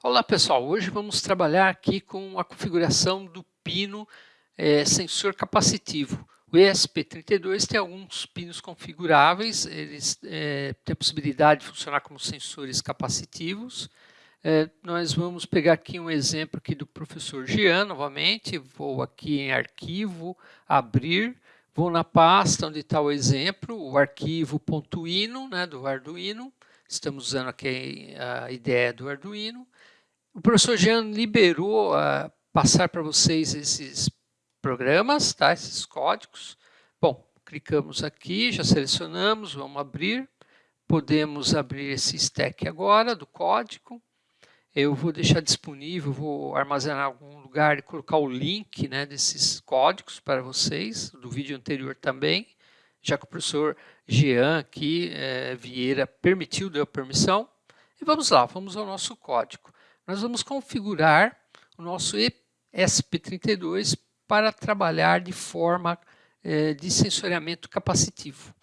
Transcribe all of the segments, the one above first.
Olá pessoal, hoje vamos trabalhar aqui com a configuração do pino é, sensor capacitivo. O ESP32 tem alguns pinos configuráveis, eles é, têm a possibilidade de funcionar como sensores capacitivos. É, nós vamos pegar aqui um exemplo aqui do professor Jean, novamente, vou aqui em arquivo, abrir, vou na pasta onde está o exemplo, o arquivo .ino, né, do Arduino, estamos usando aqui a ideia do Arduino, o professor Jean liberou uh, passar para vocês esses programas, tá? esses códigos. Bom, clicamos aqui, já selecionamos, vamos abrir. Podemos abrir esse stack agora do código. Eu vou deixar disponível, vou armazenar em algum lugar e colocar o link né, desses códigos para vocês, do vídeo anterior também, já que o professor Jean aqui, é, Vieira, permitiu, deu permissão. E vamos lá, vamos ao nosso código nós vamos configurar o nosso ESP32 para trabalhar de forma eh, de sensoriamento capacitivo.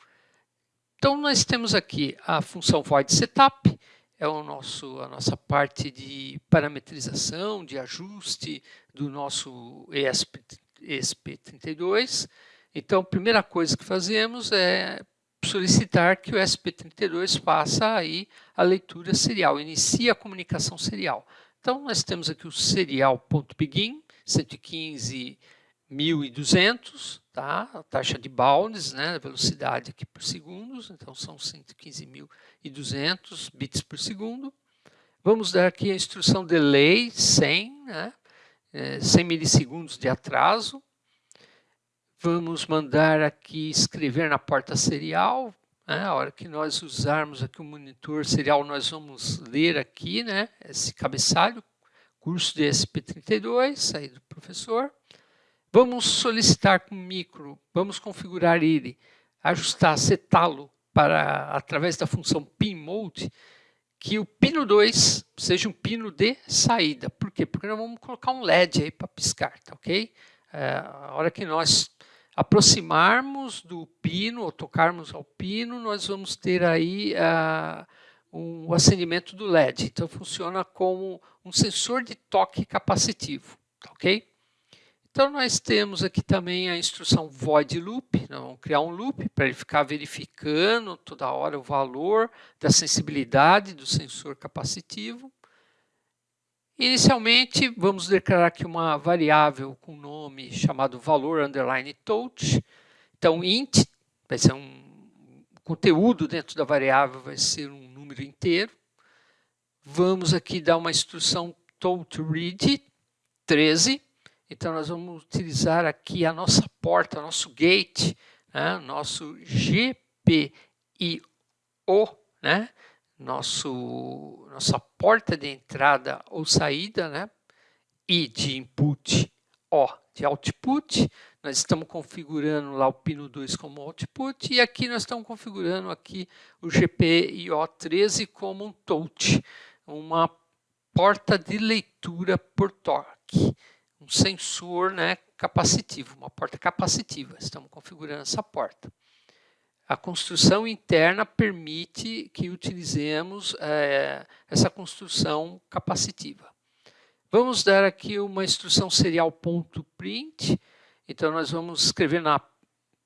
Então, nós temos aqui a função void setup, é o nosso, a nossa parte de parametrização, de ajuste do nosso ESP, ESP32. Então, a primeira coisa que fazemos é solicitar que o ESP32 faça aí a leitura serial, inicie a comunicação serial. Então, nós temos aqui o serial.begin, 115.200, tá? a taxa de bounds, né? a velocidade aqui por segundos, então são 115.200 bits por segundo. Vamos dar aqui a instrução delay 100, né? É, 100 milissegundos de atraso. Vamos mandar aqui escrever na porta serial. Né? A hora que nós usarmos aqui o monitor serial, nós vamos ler aqui né? esse cabeçalho, curso de SP32, aí do professor. Vamos solicitar com o micro, vamos configurar ele, ajustar, setá-lo para, através da função pinMode, que o pino 2 seja um pino de saída. Por quê? Porque nós vamos colocar um LED aí para piscar, tá ok? É, a hora que nós aproximarmos do pino, ou tocarmos ao pino, nós vamos ter aí uh, um acendimento do LED. Então, funciona como um sensor de toque capacitivo, ok? Então, nós temos aqui também a instrução void loop, nós vamos criar um loop para ele ficar verificando toda hora o valor da sensibilidade do sensor capacitivo. Inicialmente, vamos declarar aqui uma variável com nome chamado valor underline touch. Então, int vai ser um conteúdo dentro da variável, vai ser um número inteiro. Vamos aqui dar uma instrução touchRead 13. Então, nós vamos utilizar aqui a nossa porta, nosso gate, né? nosso GPIO, né? Nosso, nossa porta de entrada ou saída, né? I de input, O de output. Nós estamos configurando lá o pino 2 como output e aqui nós estamos configurando aqui o GPIO13 como um touch, uma porta de leitura por torque, um sensor né, capacitivo, uma porta capacitiva. Estamos configurando essa porta. A construção interna permite que utilizemos é, essa construção capacitiva. Vamos dar aqui uma instrução serial.print. Então, nós vamos escrever na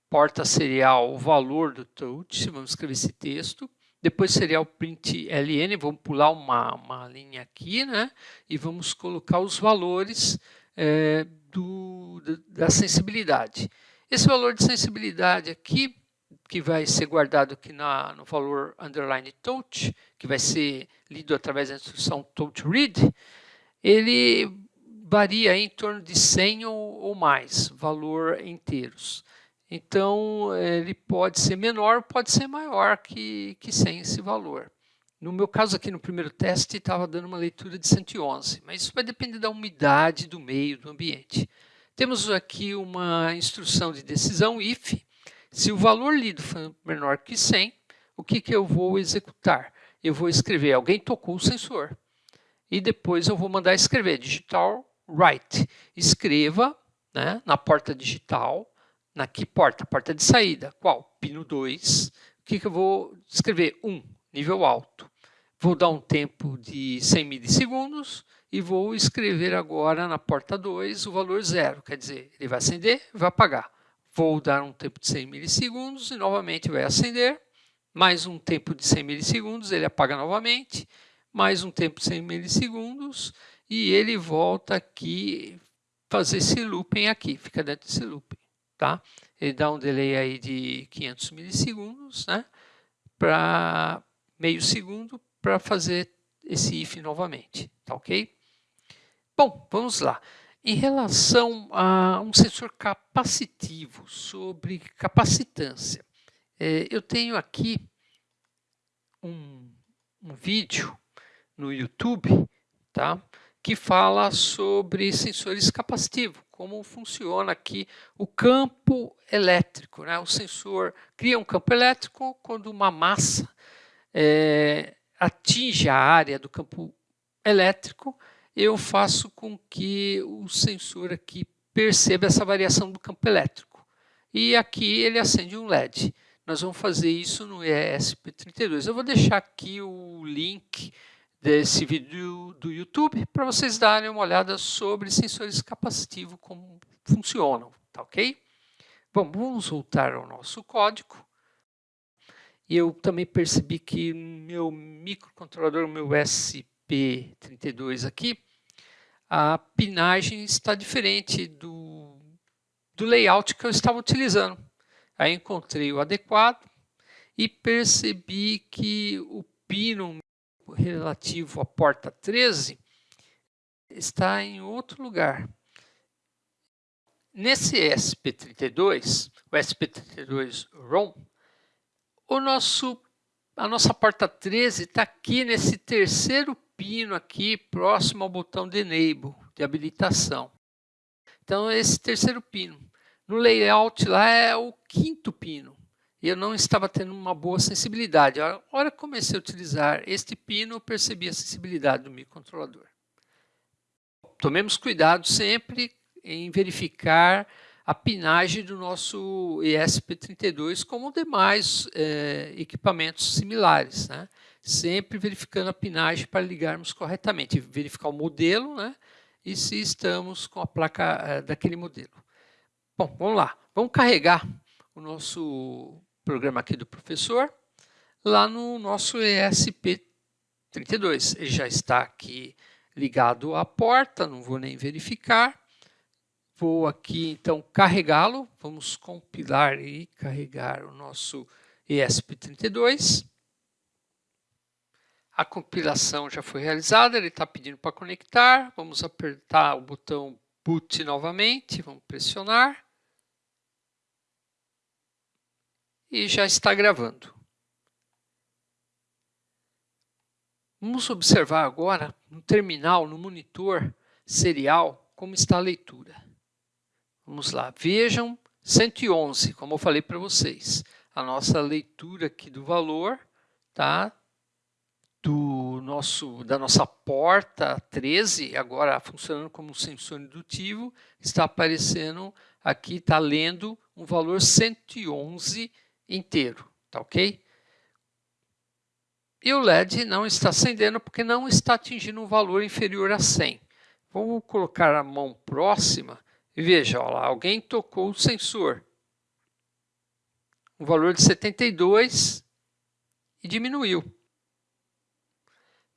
porta serial o valor do touch, vamos escrever esse texto. Depois serial print ln, vamos pular uma, uma linha aqui, né? E vamos colocar os valores é, do, da sensibilidade. Esse valor de sensibilidade aqui que vai ser guardado aqui na, no valor underline touch, que vai ser lido através da instrução touch read, ele varia em torno de 100 ou, ou mais, valor inteiros. Então, ele pode ser menor, pode ser maior que, que 100 esse valor. No meu caso aqui no primeiro teste estava dando uma leitura de 111, mas isso vai depender da umidade do meio, do ambiente. Temos aqui uma instrução de decisão if, se o valor lido for menor que 100, o que, que eu vou executar? Eu vou escrever, alguém tocou o sensor. E depois eu vou mandar escrever, digital write. Escreva né, na porta digital, na que porta? Porta de saída. Qual? Pino 2. O que, que eu vou escrever? 1, nível alto. Vou dar um tempo de 100 milissegundos e vou escrever agora na porta 2 o valor zero, quer dizer, ele vai acender vai apagar. Vou dar um tempo de 100 milissegundos e novamente vai acender, mais um tempo de 100 milissegundos, ele apaga novamente, mais um tempo de 100 milissegundos e ele volta aqui fazer esse looping aqui, fica dentro desse looping, tá? Ele dá um delay aí de 500 milissegundos, né? Para meio segundo para fazer esse if novamente, tá ok? Bom, vamos lá. Em relação a um sensor capacitivo sobre capacitância, é, eu tenho aqui um, um vídeo no YouTube, tá? que fala sobre sensores capacitivos, como funciona aqui o campo elétrico. Né? O sensor cria um campo elétrico quando uma massa é, atinge a área do campo elétrico, eu faço com que o sensor aqui perceba essa variação do campo elétrico. E aqui ele acende um LED. Nós vamos fazer isso no ESP32. Eu vou deixar aqui o link desse vídeo do YouTube para vocês darem uma olhada sobre sensores capacitivos, como funcionam, tá ok? Bom, vamos voltar ao nosso código. Eu também percebi que meu microcontrolador, meu SP32 aqui, a pinagem está diferente do, do layout que eu estava utilizando. Aí encontrei o adequado e percebi que o pino relativo à porta 13 está em outro lugar. Nesse SP32, o SP32 ROM, o nosso, a nossa porta 13 está aqui nesse terceiro pino aqui, próximo ao botão de Enable, de habilitação. Então, esse terceiro pino. No layout lá é o quinto pino e eu não estava tendo uma boa sensibilidade. A hora que comecei a utilizar este pino, eu percebi a sensibilidade do microcontrolador. Tomemos cuidado sempre em verificar a pinagem do nosso ESP32 como demais é, equipamentos similares. Né? Sempre verificando a pinagem para ligarmos corretamente, verificar o modelo né? e se estamos com a placa é, daquele modelo. Bom, vamos lá. Vamos carregar o nosso programa aqui do professor, lá no nosso ESP32. Ele já está aqui ligado à porta, não vou nem verificar. Vou aqui, então, carregá-lo. Vamos compilar e carregar o nosso ESP32. A compilação já foi realizada, ele está pedindo para conectar. Vamos apertar o botão boot novamente, vamos pressionar. e já está gravando. Vamos observar agora no terminal, no monitor serial, como está a leitura. Vamos lá, vejam 111, como eu falei para vocês. A nossa leitura aqui do valor, tá? Do nosso, da nossa porta 13, agora funcionando como sensor indutivo, está aparecendo aqui, está lendo um valor 111 inteiro, tá ok? E o LED não está acendendo porque não está atingindo um valor inferior a 100. Vou colocar a mão próxima veja, lá, alguém tocou o sensor. Um valor de 72 e diminuiu.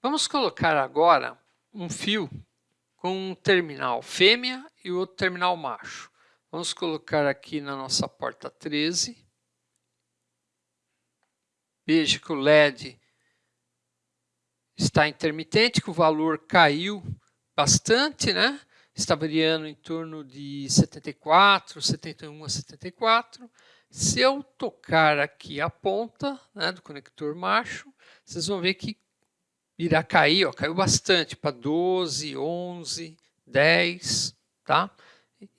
Vamos colocar agora um fio com um terminal fêmea e outro terminal macho. Vamos colocar aqui na nossa porta 13. Veja que o LED está intermitente, que o valor caiu bastante, né? Está variando em torno de 74, 71 a 74. Se eu tocar aqui a ponta né, do conector macho, vocês vão ver que irá cair, ó, caiu bastante, para 12, 11, 10, tá?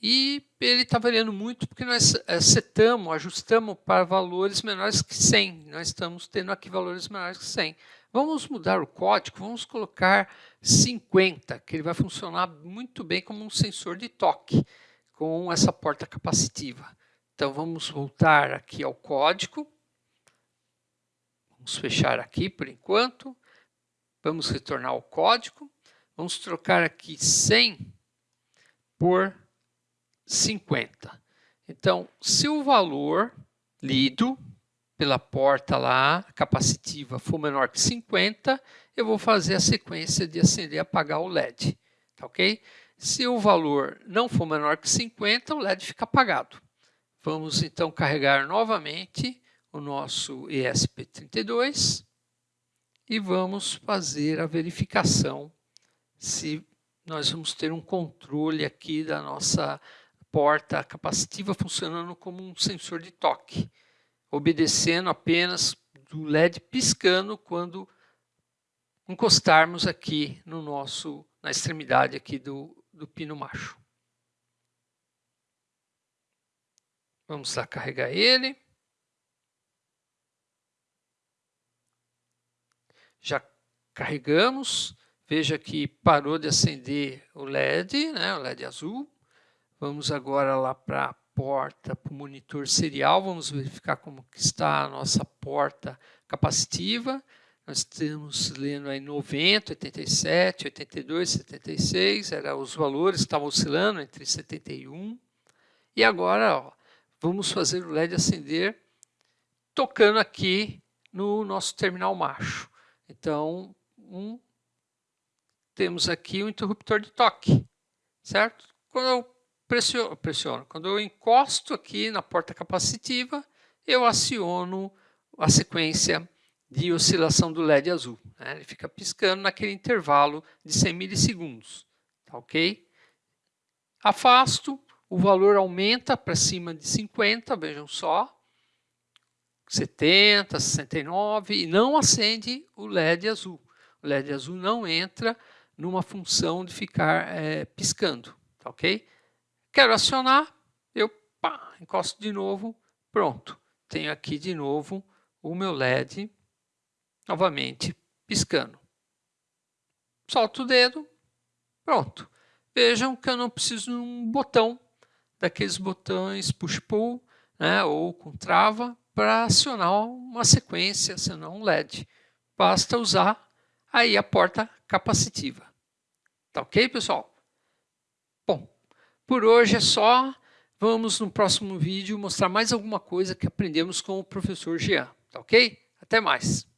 E ele está variando muito porque nós eh, setamos, ajustamos para valores menores que 100. Nós estamos tendo aqui valores menores que 100. Vamos mudar o código, vamos colocar 50, que ele vai funcionar muito bem como um sensor de toque com essa porta capacitiva. Então vamos voltar aqui ao código. Vamos fechar aqui por enquanto. Vamos retornar o código. Vamos trocar aqui 100 por 50. Então, se o valor lido pela porta lá, capacitiva, for menor que 50, eu vou fazer a sequência de acender e apagar o LED, tá ok? Se o valor não for menor que 50, o LED fica apagado. Vamos então carregar novamente o nosso ESP32 e vamos fazer a verificação se nós vamos ter um controle aqui da nossa porta capacitiva funcionando como um sensor de toque, obedecendo apenas do LED piscando quando encostarmos aqui no nosso, na extremidade aqui do, do pino macho. Vamos lá carregar ele. Já carregamos. Veja que parou de acender o LED, né, o LED azul. Vamos agora lá para porta, para o monitor serial. Vamos verificar como que está a nossa porta capacitiva. Nós estamos lendo aí 90, 87, 82, 76. Era, os valores estavam oscilando entre 71. E agora ó, vamos fazer o LED acender tocando aqui no nosso terminal macho. Então, um, temos aqui o um interruptor de toque, certo? Quando eu pressiono, pressiono, quando eu encosto aqui na porta capacitiva, eu aciono a sequência de oscilação do LED azul. Né? Ele fica piscando naquele intervalo de 100 milissegundos, tá ok? Afasto, o valor aumenta para cima de 50, vejam só, 70, 69 e não acende o LED azul. O LED azul não entra numa função de ficar é, piscando, tá ok? Quero acionar, eu pá, encosto de novo, pronto. Tenho aqui de novo o meu LED novamente piscando. Solto o dedo, pronto. Vejam que eu não preciso de um botão, daqueles botões push-pull, né, ou com trava, para acionar uma sequência, acionar um LED. Basta usar aí a porta capacitiva. Tá ok, pessoal? Por hoje é só. Vamos no próximo vídeo mostrar mais alguma coisa que aprendemos com o professor Jean. Tá ok? Até mais!